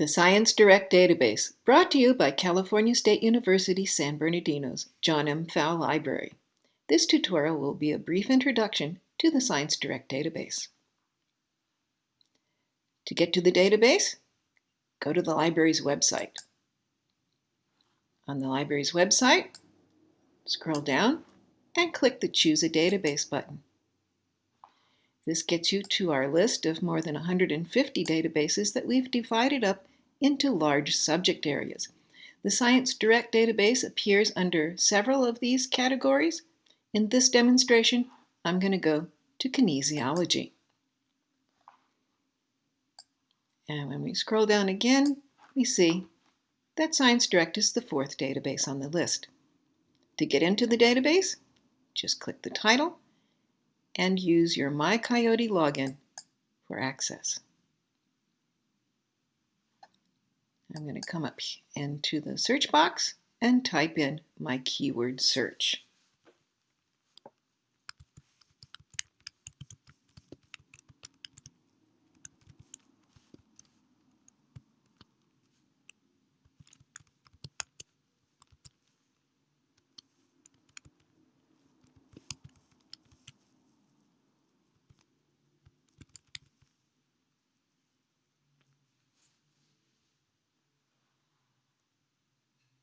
The Science Direct Database, brought to you by California State University San Bernardino's John M. Pfau Library. This tutorial will be a brief introduction to the Science Direct Database. To get to the database, go to the library's website. On the library's website, scroll down and click the Choose a Database button. This gets you to our list of more than 150 databases that we've divided up into large subject areas. The Science Direct database appears under several of these categories. In this demonstration, I'm going to go to kinesiology. And when we scroll down again, we see that Science Direct is the fourth database on the list. To get into the database, just click the title and use your MyCoyote login for access. I'm going to come up into the search box and type in my keyword search.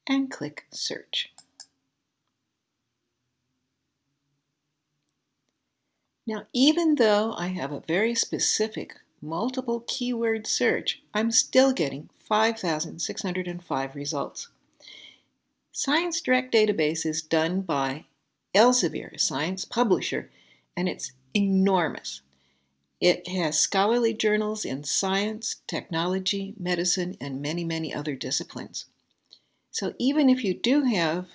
And click Search. Now, even though I have a very specific multiple keyword search, I'm still getting 5,605 results. Science Direct Database is done by Elsevier, a science publisher, and it's enormous. It has scholarly journals in science, technology, medicine, and many, many other disciplines. So even if you do have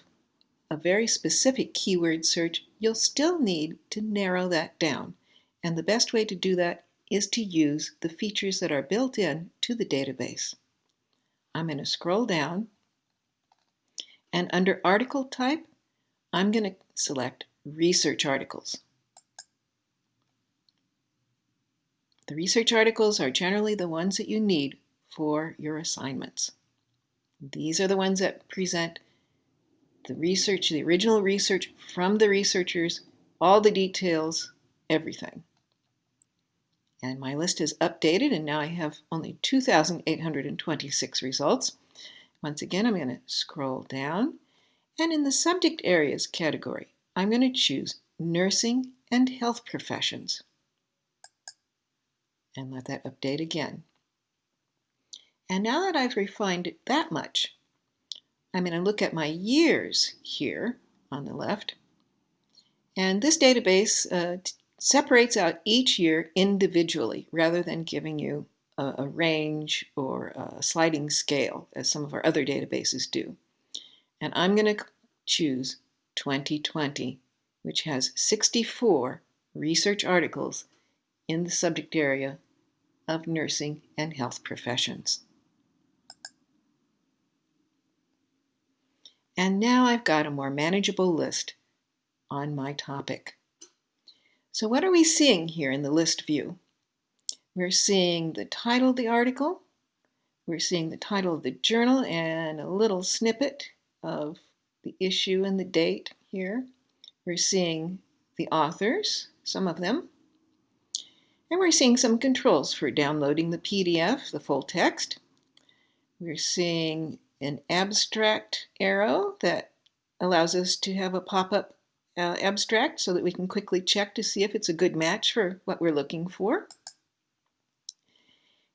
a very specific keyword search, you'll still need to narrow that down. And the best way to do that is to use the features that are built in to the database. I'm going to scroll down and under article type, I'm going to select research articles. The research articles are generally the ones that you need for your assignments. These are the ones that present the research, the original research from the researchers, all the details, everything. And my list is updated and now I have only 2,826 results. Once again, I'm going to scroll down and in the subject areas category, I'm going to choose nursing and health professions and let that update again. And now that I've refined it that much, I'm going to look at my years here on the left. And this database uh, separates out each year individually rather than giving you a, a range or a sliding scale as some of our other databases do. And I'm going to choose 2020, which has 64 research articles in the subject area of nursing and health professions. And now I've got a more manageable list on my topic. So what are we seeing here in the list view? We're seeing the title of the article, we're seeing the title of the journal and a little snippet of the issue and the date here. We're seeing the authors, some of them, and we're seeing some controls for downloading the PDF, the full text. We're seeing an abstract arrow that allows us to have a pop-up uh, abstract so that we can quickly check to see if it's a good match for what we're looking for.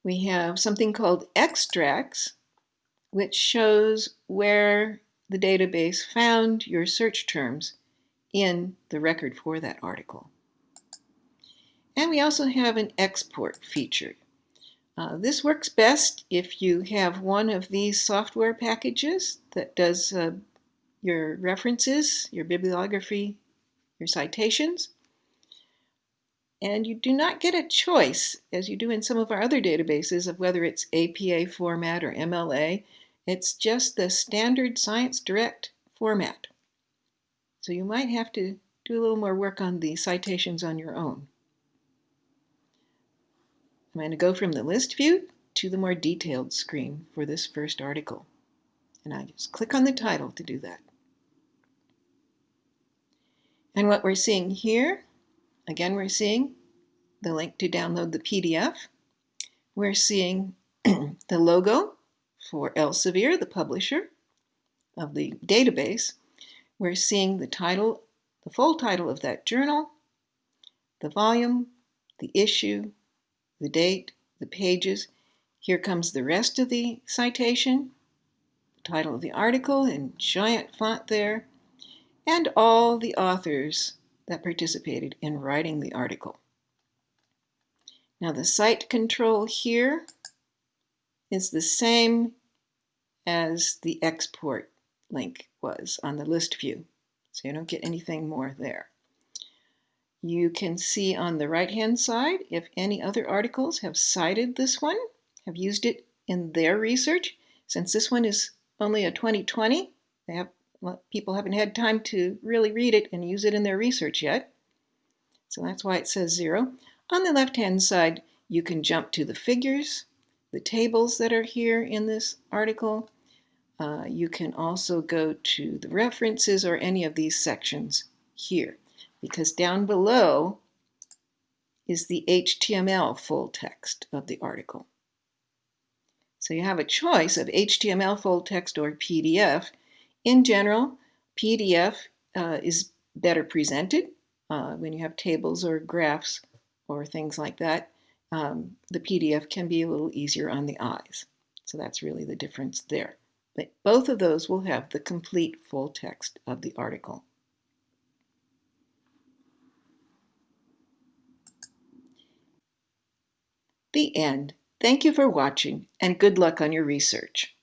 We have something called extracts, which shows where the database found your search terms in the record for that article. And we also have an export feature uh, this works best if you have one of these software packages that does uh, your references, your bibliography, your citations. And you do not get a choice, as you do in some of our other databases, of whether it's APA format or MLA. It's just the standard Science Direct format. So you might have to do a little more work on the citations on your own. I'm going to go from the list view to the more detailed screen for this first article. And I just click on the title to do that. And what we're seeing here, again, we're seeing the link to download the PDF. We're seeing the logo for Elsevier, the publisher of the database. We're seeing the title, the full title of that journal, the volume, the issue, the date, the pages. Here comes the rest of the citation, the title of the article in giant font there, and all the authors that participated in writing the article. Now the cite control here is the same as the export link was on the list view. So you don't get anything more there. You can see on the right hand side if any other articles have cited this one, have used it in their research. Since this one is only a 2020, they have, people haven't had time to really read it and use it in their research yet. So that's why it says zero. On the left hand side, you can jump to the figures, the tables that are here in this article. Uh, you can also go to the references or any of these sections here because down below is the HTML full text of the article. So you have a choice of HTML full text or PDF. In general, PDF uh, is better presented uh, when you have tables or graphs or things like that. Um, the PDF can be a little easier on the eyes. So that's really the difference there. But both of those will have the complete full text of the article. The end. Thank you for watching and good luck on your research.